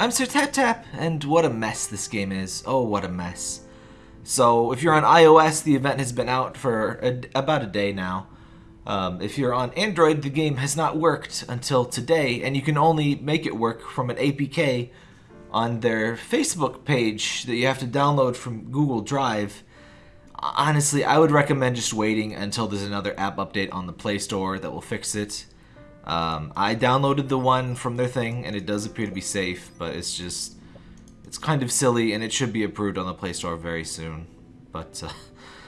I'm Sir Tap Tap, and what a mess this game is. Oh, what a mess. So, if you're on iOS, the event has been out for a, about a day now. Um, if you're on Android, the game has not worked until today, and you can only make it work from an APK on their Facebook page that you have to download from Google Drive. Honestly, I would recommend just waiting until there's another app update on the Play Store that will fix it. Um, I downloaded the one from their thing, and it does appear to be safe, but it's just... It's kind of silly, and it should be approved on the Play Store very soon. But, uh,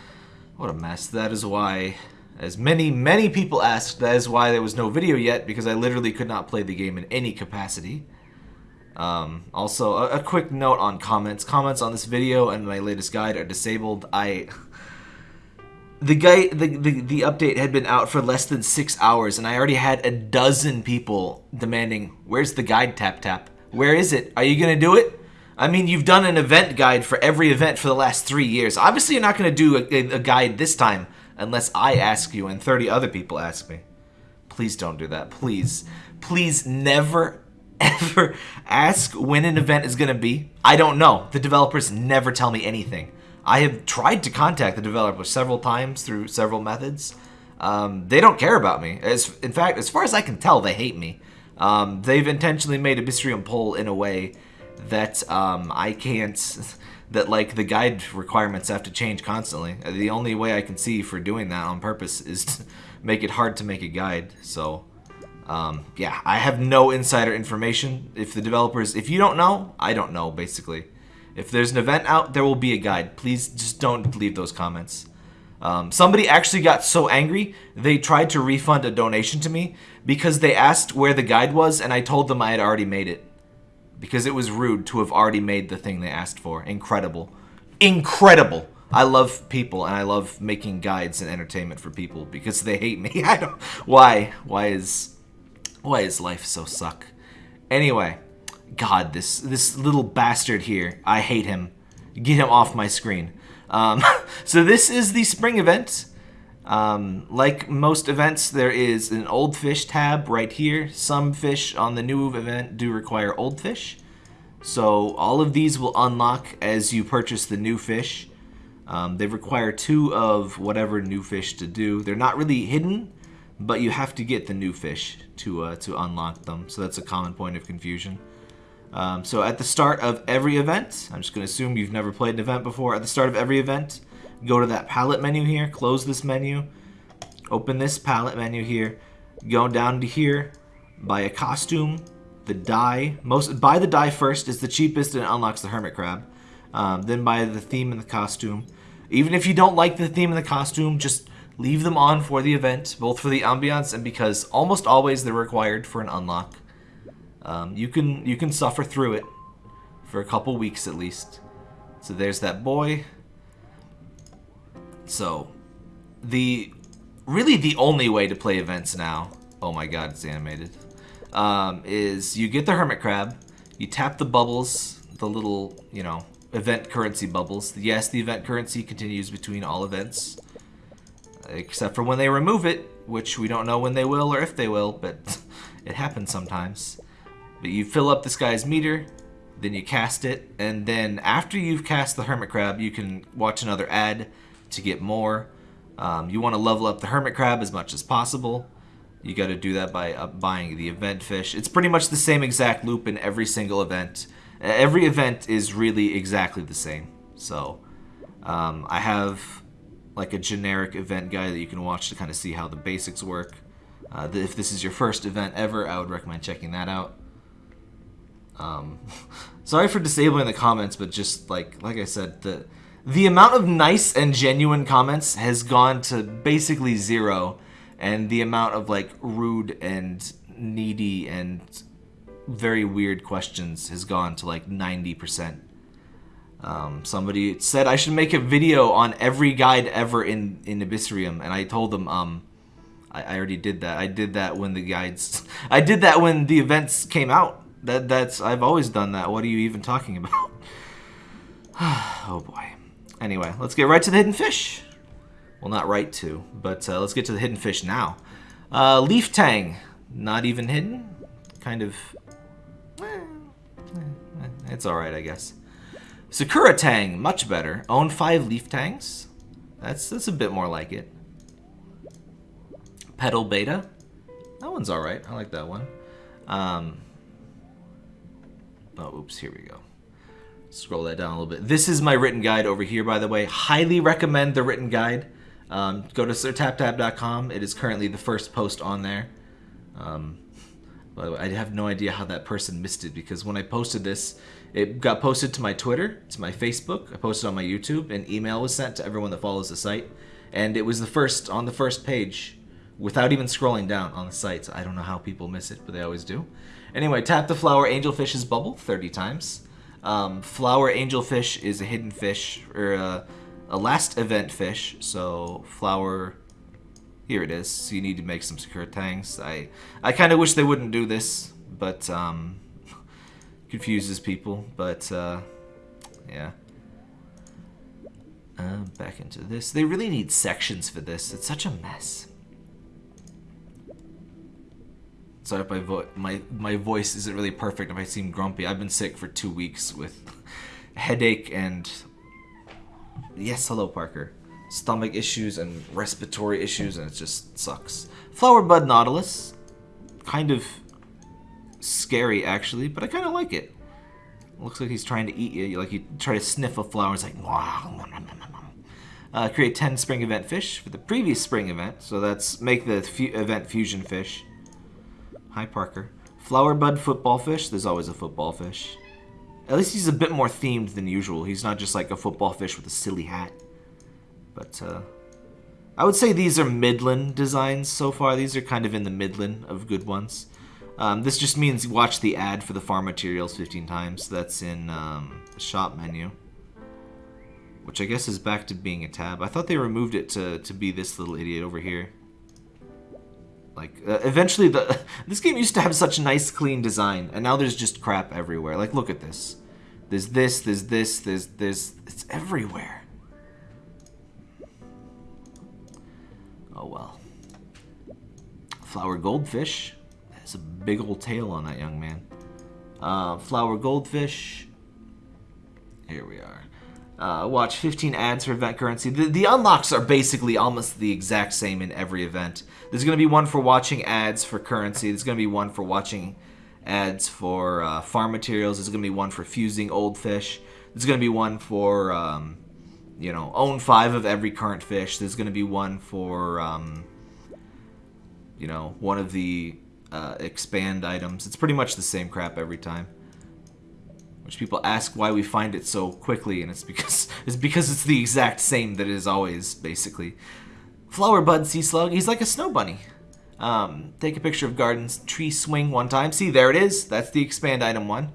what a mess. That is why, as many, many people asked, that is why there was no video yet, because I literally could not play the game in any capacity. Um, also, a, a, quick note on comments. Comments on this video and my latest guide are disabled. I... The guy, the, the, the update had been out for less than six hours, and I already had a dozen people demanding, where's the guide, Tap Tap? Where is it? Are you gonna do it? I mean, you've done an event guide for every event for the last three years. Obviously, you're not gonna do a, a guide this time unless I ask you and 30 other people ask me. Please don't do that. Please. Please never, ever ask when an event is to be? I don't know. The developers never tell me anything. I have tried to contact the developers several times through several methods. Um, they don't care about me. As In fact, as far as I can tell, they hate me. Um, they've intentionally made Abyssrium pull in a way that um, I can't... That, like, the guide requirements have to change constantly. The only way I can see for doing that on purpose is to make it hard to make a guide, so... Um, yeah, I have no insider information. If the developers, if you don't know, I don't know, basically. If there's an event out, there will be a guide. Please just don't leave those comments. Um, somebody actually got so angry, they tried to refund a donation to me because they asked where the guide was and I told them I had already made it. Because it was rude to have already made the thing they asked for. Incredible. Incredible. I love people and I love making guides and entertainment for people because they hate me. I don't. Why? Why is why is life so suck? Anyway, God, this this little bastard here. I hate him. Get him off my screen. Um, so this is the spring event. Um, like most events, there is an old fish tab right here. Some fish on the new event do require old fish. So all of these will unlock as you purchase the new fish. Um, they require two of whatever new fish to do. They're not really hidden, but you have to get the new fish to uh, to unlock them. So that's a common point of confusion. Um, so at the start of every event, I'm just going to assume you've never played an event before. At the start of every event, go to that palette menu here, close this menu, open this palette menu here, go down to here, buy a costume, the dye. Most Buy the dye first, it's the cheapest and it unlocks the hermit crab. Um, then buy the theme and the costume. Even if you don't like the theme and the costume, just leave them on for the event, both for the ambiance and because almost always they're required for an unlock. Um, you can you can suffer through it for a couple weeks at least. So there's that boy. So the really the only way to play events now. Oh my god, it's animated. Um, is you get the hermit crab, you tap the bubbles, the little you know event currency bubbles. Yes, the event currency continues between all events except for when they remove it, which we don't know when they will or if they will, but it happens sometimes. But you fill up this guy's meter, then you cast it, and then after you've cast the Hermit Crab, you can watch another ad to get more. Um, you want to level up the Hermit Crab as much as possible. You got to do that by uh, buying the event fish. It's pretty much the same exact loop in every single event. Every event is really exactly the same. So um, I have like a generic event guide that you can watch to kind of see how the basics work. Uh, if this is your first event ever, I would recommend checking that out. Um, sorry for disabling the comments, but just like like I said, the the amount of nice and genuine comments has gone to basically zero, and the amount of like rude and needy and very weird questions has gone to like 90%. Um, somebody said I should make a video on every guide ever in, in Abyssrium, and I told them, um, I, I already did that. I did that when the guides, I did that when the events came out. That That's, I've always done that. What are you even talking about? oh boy. Anyway, let's get right to the hidden fish. Well, not right to, but uh, let's get to the hidden fish now. Uh, Leaf Tang, not even hidden. Kind of... Eh, It's alright, I guess. Sakura Tang, much better. Own five Leaf Tangs. That's, that's a bit more like it. Petal Beta. That one's alright. I like that one. Um, oh, oops, here we go. Scroll that down a little bit. This is my written guide over here, by the way. Highly recommend the written guide. Um, go to sirtaptap.com. It is currently the first post on there. Um, by the way, I have no idea how that person missed it because when I posted this, it got posted to my Twitter, to my Facebook, I posted on my YouTube, an email was sent to everyone that follows the site, and it was the first on the first page without even scrolling down on the site. So I don't know how people miss it, but they always do. Anyway, tap the flower angelfish's bubble 30 times. Um, flower angelfish is a hidden fish, or a, a last event fish, so flower here it is. So you need to make some Sakura Tangs. I I kind of wish they wouldn't do this, but um, confuses people. But uh, yeah. Uh, back into this. They really need sections for this. It's such a mess. Sorry if my, vo my, my voice isn't really perfect if I seem grumpy. I've been sick for two weeks with headache and... Yes, hello, Parker stomach issues and respiratory issues, and it just sucks. Flower Bud Nautilus. Kind of scary, actually, but I kind of like it. Looks like he's trying to eat you. Like you try to sniff a flower, it's like, wow. Uh, create 10 spring event fish for the previous spring event. So that's make the event fusion fish. Hi, Parker. Flower bud football fish. There's always a football fish. At least he's a bit more themed than usual. He's not just like a football fish with a silly hat. But uh, I would say these are Midland designs so far. These are kind of in the Midland of good ones. Um, this just means watch the ad for the farm materials 15 times. That's in um, the shop menu. Which I guess is back to being a tab. I thought they removed it to, to be this little idiot over here. Like, uh, eventually, the this game used to have such nice, clean design, and now there's just crap everywhere. Like, look at this. There's this, there's this, there's this. It's everywhere. Oh well. Flower goldfish. Has a big old tail on that young man. Uh, flower goldfish. Here we are. Uh, watch 15 ads for event currency. The, the unlocks are basically almost the exact same in every event. There's going to be one for watching ads for currency. There's going to be one for watching ads for uh, farm materials. There's going to be one for fusing old fish. There's going to be one for um, you know, own five of every current fish. There's going to be one for, um, you know, one of the uh, expand items. It's pretty much the same crap every time. Which people ask why we find it so quickly, and it's because it's because it's the exact same that it is always, basically. Flower Bud Sea Slug, he's like a snow bunny. Um, take a picture of Garden's tree swing one time. See, there it is. That's the expand item one.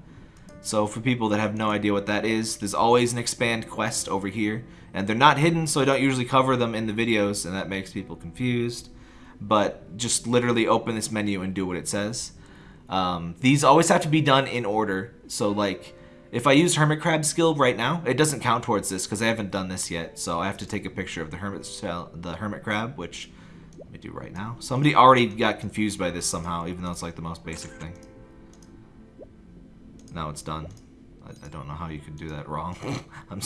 So for people that have no idea what that is, there's always an expand quest over here. And they're not hidden, so I don't usually cover them in the videos, and that makes people confused. But just literally open this menu and do what it says. Um, these always have to be done in order. So like, if I use Hermit Crab skill right now, it doesn't count towards this because I haven't done this yet. So I have to take a picture of the Hermit, the Hermit Crab, which let me do right now. Somebody already got confused by this somehow, even though it's like the most basic thing. Now it's done. I, I don't know how you could do that wrong. I'm,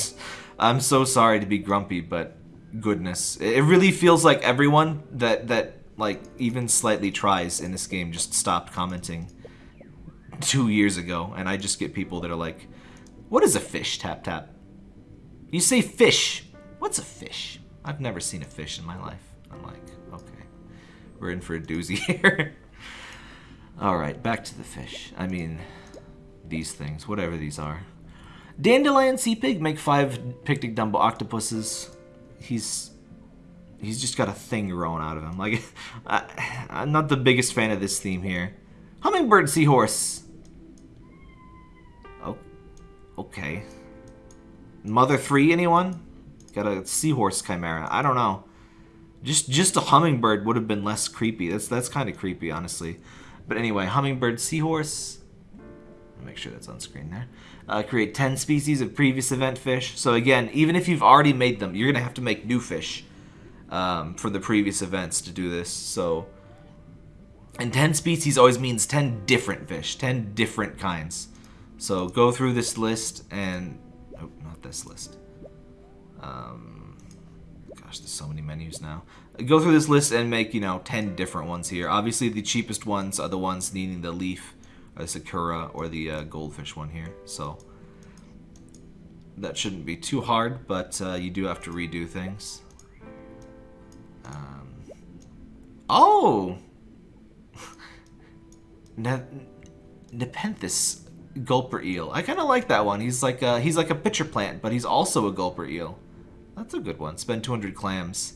I'm so sorry to be grumpy, but goodness. It really feels like everyone that, that like, even slightly tries in this game just stopped commenting two years ago, and I just get people that are like, what is a fish, Tap Tap? You say fish. What's a fish? I've never seen a fish in my life. I'm like, okay. We're in for a doozy here. Alright, back to the fish. I mean, these things, whatever these are. Dandelion Sea Pig, make five Picnic Dumbo octopuses. He's he's just got a thing growing out of him. Like, I, am not the biggest fan of this theme here. Hummingbird Seahorse. Okay. Mother 3, anyone? Got a seahorse chimera. I don't know. Just just a hummingbird would have been less creepy. That's that's kind of creepy, honestly. But anyway, hummingbird seahorse make sure that's on screen there. Uh, create 10 species of previous event fish. So again, even if you've already made them, you're going to have to make new fish um, for the previous events to do this. So, and 10 species always means 10 different fish, 10 different kinds. So go through this list and... Oh, not this list. Um, gosh, there's so many menus now. Go through this list and make, you know, 10 different ones here. Obviously, the cheapest ones are the ones needing the leaf, or the sakura, or the uh, goldfish one here. So that shouldn't be too hard, but uh, you do have to redo things. Um, oh! ne Nepenthes gulper eel. I kind of like that one. He's like a, he's like a pitcher plant, but he's also a gulper eel. That's a good one. Spend 200 clams.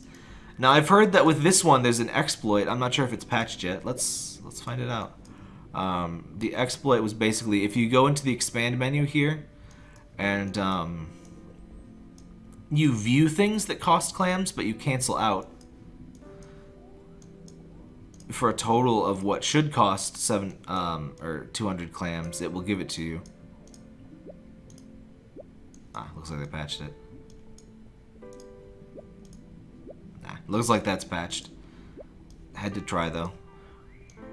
Now I've heard that with this one there's an exploit. I'm not sure if it's patched yet. Let's let's find it out. Um, the exploit was basically if you go into the expand menu here and um, you view things that cost clams, but you cancel out for a total of what should cost seven um, or 200 clams, it will give it to you. Ah, looks like they patched it. Nah, looks like that's patched. Had to try though.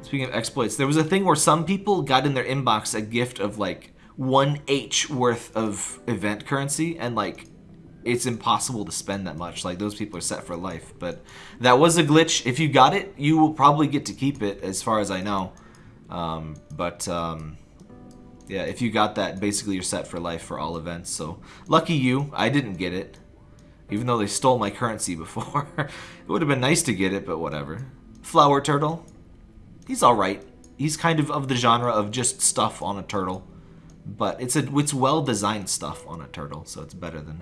Speaking of exploits, there was a thing where some people got in their inbox a gift of like 1H worth of event currency and like it's impossible to spend that much. Like those people are set for life. But that was a glitch. If you got it, you will probably get to keep it, as far as I know. Um, but um, yeah, if you got that, basically you're set for life for all events. So lucky you. I didn't get it, even though they stole my currency before. it would have been nice to get it, but whatever. Flower turtle. He's all right. He's kind of of the genre of just stuff on a turtle. But it's a it's well designed stuff on a turtle, so it's better than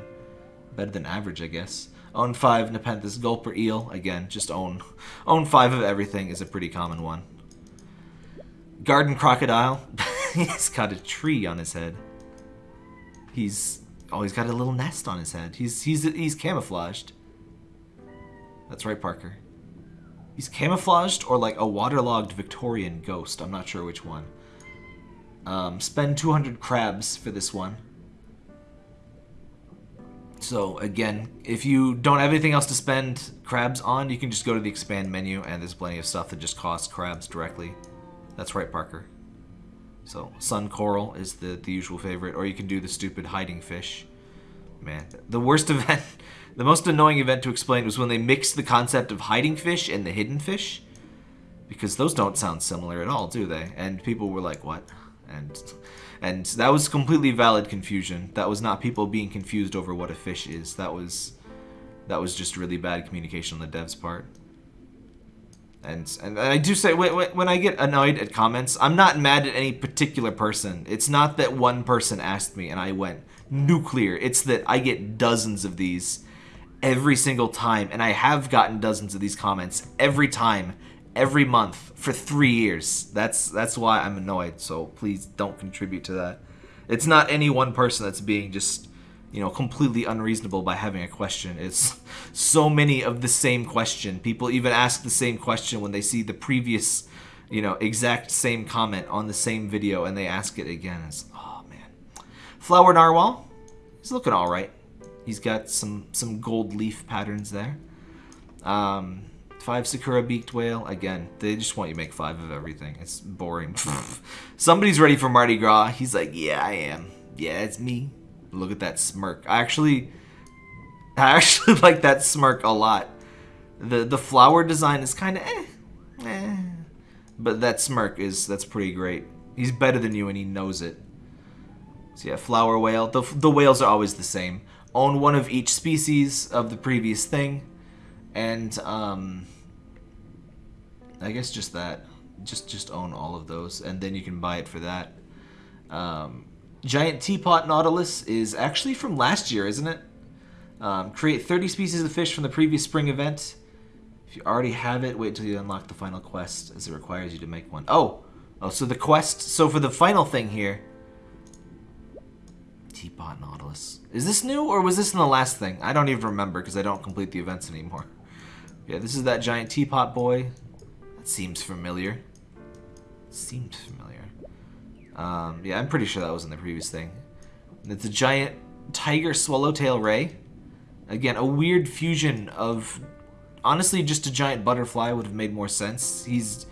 better than average, I guess. Own 5 Nepenthes Gulper Eel. Again, just own own 5 of everything is a pretty common one. Garden Crocodile. he's got a tree on his head. He's oh, he's got a little nest on his head. He's he's he's camouflaged. That's right, Parker. He's camouflaged or like a waterlogged Victorian ghost. I'm not sure which one. Um, spend 200 crabs for this one. So again, if you don't have anything else to spend crabs on, you can just go to the expand menu and there's plenty of stuff that just costs crabs directly. That's right, Parker. So sun coral is the, the usual favorite, or you can do the stupid hiding fish. Man, the worst event, the most annoying event to explain was when they mixed the concept of hiding fish and the hidden fish. Because those don't sound similar at all, do they? And people were like, what? And and that was completely valid confusion. That was not people being confused over what a fish is. That was that was just really bad communication on the devs' part. And and I do say when I get annoyed at comments, I'm not mad at any particular person. It's not that one person asked me and I went nuclear. It's that I get dozens of these every single time and I have gotten dozens of these comments every time every month for three years. That's that's why I'm annoyed. So please don't contribute to that. It's not any one person that's being just you know completely unreasonable by having a question. It's so many of the same question. People even ask the same question when they see the previous you know exact same comment on the same video and they ask it again. It's oh man. Flower narwhal. He's looking all right. He's got some some gold leaf patterns there. Um, Five Sakura Beaked Whale. Again, they just want you to make five of everything. It's boring. Somebody's ready for Mardi Gras. He's like, yeah, I am. Yeah, it's me. Look at that smirk. I actually, I actually like that smirk a lot. The the flower design is kind of eh, eh. But that smirk is, that's pretty great. He's better than you and he knows it. So yeah, flower whale. The, the whales are always the same. Own one of each species of the previous thing. And, um, I guess just that. Just just own all of those, and then you can buy it for that. Um, Giant Teapot Nautilus is actually from last year, isn't it? Um, create 30 species of fish from the previous spring event. If you already have it, wait until you unlock the final quest, as it requires you to make one. Oh! Oh, so the quest... So for the final thing here... Teapot Nautilus. Is this new, or was this in the last thing? I don't even remember, because I don't complete the events anymore. Yeah, this is that giant teapot boy. Seems familiar. Seems familiar. Um, yeah, I'm pretty sure that was in the previous thing. It's a giant tiger swallowtail ray. Again, a weird fusion of... Honestly, just a giant butterfly would have made more sense. He's...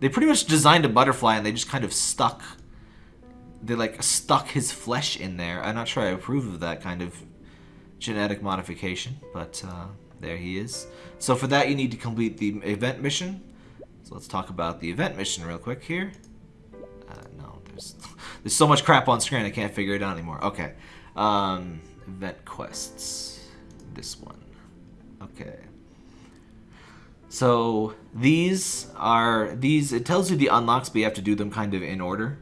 They pretty much designed a butterfly and they just kind of stuck they like stuck his flesh in there. I'm not sure I approve of that kind of genetic modification, but uh, there he is. So for that, you need to complete the event mission. Let's talk about the event mission real quick here. Uh, no, there's there's so much crap on screen I can't figure it out anymore. Okay, um, event quests. This one. Okay. So these are these. It tells you the unlocks, but you have to do them kind of in order.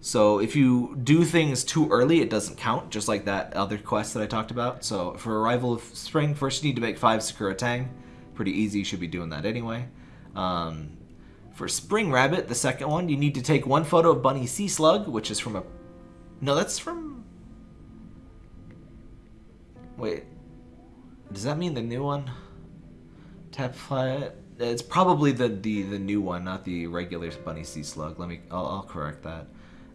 So if you do things too early, it doesn't count, just like that other quest that I talked about. So for Arrival of Spring, first you need to make five Sakura Tang. Pretty easy, you should be doing that anyway. Um, for Spring Rabbit, the second one, you need to take one photo of Bunny Sea Slug, which is from a... No, that's from... Wait. Does that mean the new one? Tap fly... It's probably the, the, the new one, not the regular Bunny Sea Slug. Let me... I'll, I'll correct that.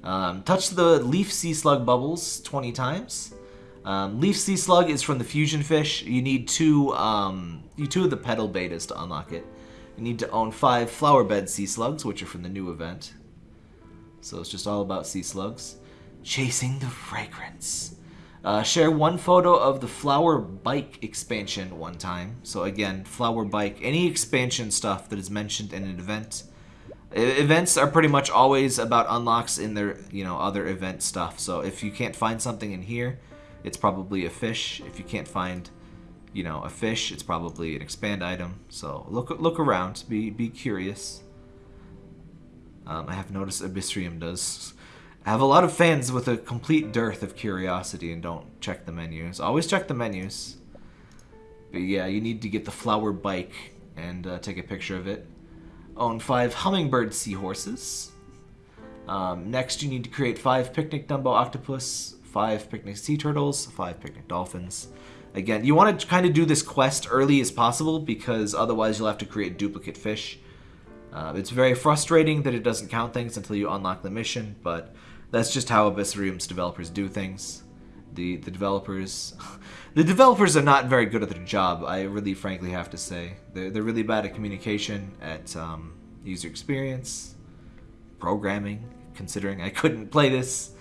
Um, touch the Leaf Sea Slug bubbles 20 times. Um, Leaf Sea Slug is from the Fusion Fish. You need two, um, you two of the Petal Betas to unlock it. You need to own five Flower Bed Sea Slugs, which are from the new event. So it's just all about sea slugs. Chasing the Fragrance. Uh, share one photo of the Flower Bike expansion one time. So again, Flower Bike, any expansion stuff that is mentioned in an event Events are pretty much always about unlocks in their, you know, other event stuff. So if you can't find something in here, it's probably a fish. If you can't find, you know, a fish, it's probably an expand item. So look look around, be be curious. Um, I have noticed Abyssrium does. Have a lot of fans with a complete dearth of curiosity and don't check the menus. Always check the menus. But yeah, you need to get the flower bike and uh, take a picture of it own five hummingbird seahorses. Um, next, you need to create five picnic Dumbo octopus, five picnic sea turtles, five picnic dolphins. Again, you want to kind of do this quest early as possible because otherwise you'll have to create duplicate fish. Uh, it's very frustrating that it doesn't count things until you unlock the mission, but that's just how Abyssrium's developers do things. The the developers, the developers are not very good at their job. I really, frankly, have to say they're they're really bad at communication, at um, user experience, programming. Considering I couldn't play this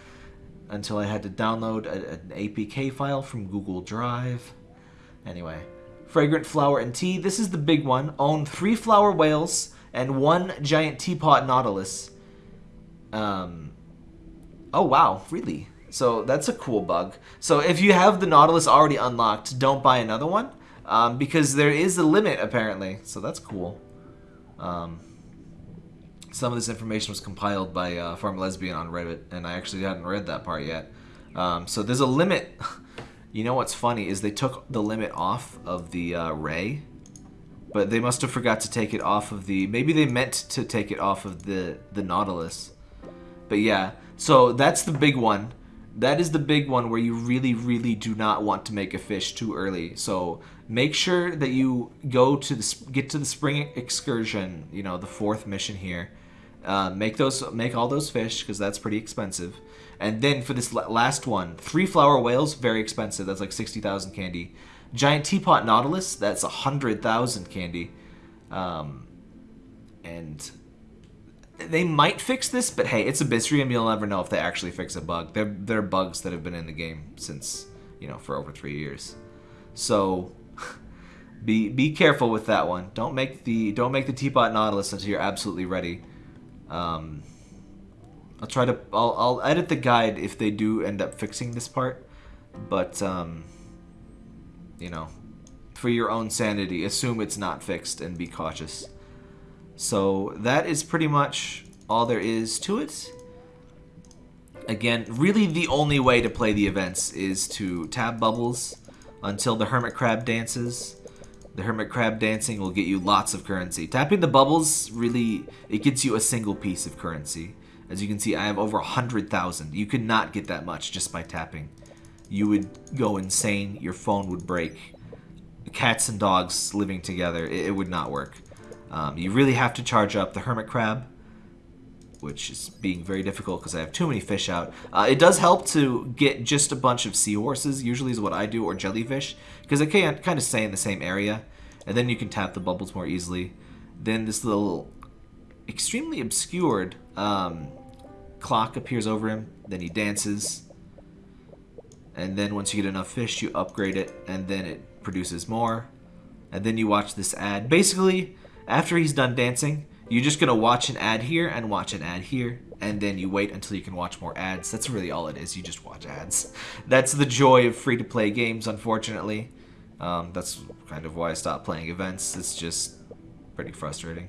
until I had to download a, an APK file from Google Drive. Anyway, fragrant flower and tea. This is the big one. Own three flower whales and one giant teapot nautilus. Um. Oh wow, really? So that's a cool bug. So if you have the Nautilus already unlocked, don't buy another one. Um, because there is a limit, apparently. So that's cool. Um, some of this information was compiled by uh, Farm Lesbian on Reddit, and I actually hadn't read that part yet. Um, so there's a limit. you know what's funny is they took the limit off of the uh, Ray, but they must have forgot to take it off of the... Maybe they meant to take it off of the, the Nautilus. But yeah, so that's the big one that is the big one where you really, really do not want to make a fish too early. So make sure that you go to the get to the spring excursion. You know, the fourth mission here. Uh, make those, make all those fish because that's pretty expensive. And then for this last one, three flower whales, very expensive. That's like sixty thousand candy. Giant teapot nautilus, that's a hundred thousand candy. Um, and they might fix this, but hey, it's a Abyssrium. You'll never know if they actually fix a bug. They're, they're bugs that have been in the game since, you know, for over three years. So be be careful with that one. Don't make the don't make the teapot nautilus until you're absolutely ready. Um, I'll try to I'll, I'll edit the guide if they do end up fixing this part, but um, you know, for your own sanity, assume it's not fixed and be cautious. So that is pretty much all there is to it. Again, really the only way to play the events is to tab bubbles until the Hermit Crab dances. The Hermit Crab dancing will get you lots of currency. Tapping the bubbles, really, it gets you a single piece of currency. As you can see, I have over 100,000. You could not get that much just by tapping. You would go insane. Your phone would break. Cats and dogs living together, it, it would not work. Um, you really have to charge up the hermit crab, which is being very difficult because I have too many fish out. Uh, it does help to get just a bunch of seahorses, usually is what I do, or jellyfish, because they can't kind of stay in the same area, and then you can tap the bubbles more easily. Then this little extremely obscured um, clock appears over him. Then he dances. And then once you get enough fish, you upgrade it, and then it produces more. And then you watch this ad. Basically, after he's done dancing, you're just gonna watch an ad here and watch an ad here, and then you wait until you can watch more ads. That's really all it is. You just watch ads. That's the joy of free-to-play games, unfortunately. Um, that's kind of why I stopped playing events. It's just pretty frustrating.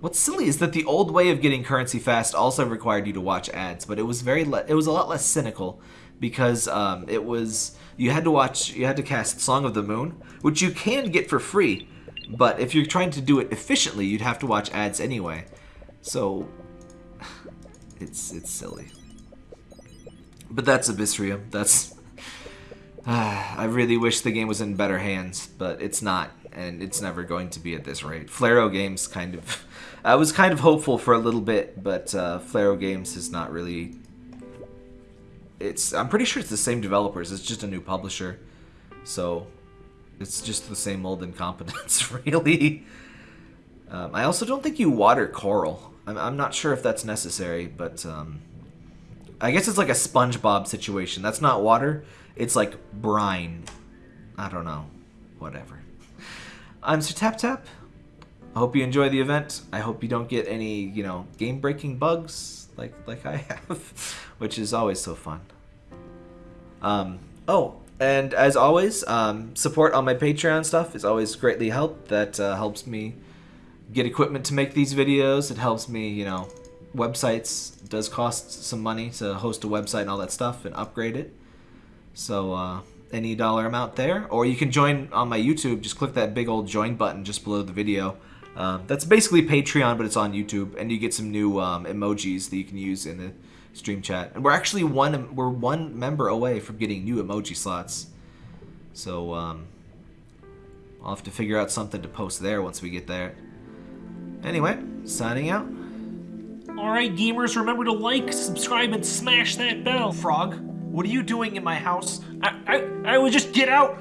What's silly is that the old way of getting currency fast also required you to watch ads, but it was very it was a lot less cynical because um, it was you had to watch you had to cast Song of the Moon, which you can get for free, but if you're trying to do it efficiently, you'd have to watch ads anyway. So it's it's silly. But that's Abyssrium. That's uh, I really wish the game was in better hands, but it's not, and it's never going to be at this rate. Flaro Games kind of I was kind of hopeful for a little bit, but uh, Flaro Games is not really. It's I'm pretty sure it's the same developers. It's just a new publisher, so it's just the same old incompetence, really. Um, I also don't think you water coral. I'm, I'm not sure if that's necessary, but um, I guess it's like a SpongeBob situation. That's not water. It's like brine. I don't know. Whatever. I'm Sir Tap Tap. I hope you enjoy the event. I hope you don't get any, you know, game-breaking bugs like like I have, which is always so fun. Um, oh, and as always, um, support on my Patreon stuff is always greatly helped. That uh, helps me get equipment to make these videos. It helps me, you know, websites does cost some money to host a website and all that stuff and upgrade it. So uh, any dollar amount there, or you can join on my YouTube. Just click that big old join button just below the video. Um, that's basically Patreon, but it's on YouTube, and you get some new um, emojis that you can use in the stream chat. And we're actually one we're one member away from getting new emoji slots. So um, I'll have to figure out something to post there once we get there. Anyway, signing out. Alright, gamers, remember to like, subscribe, and smash that bell. Frog, what are you doing in my house? I, I, I would just get out.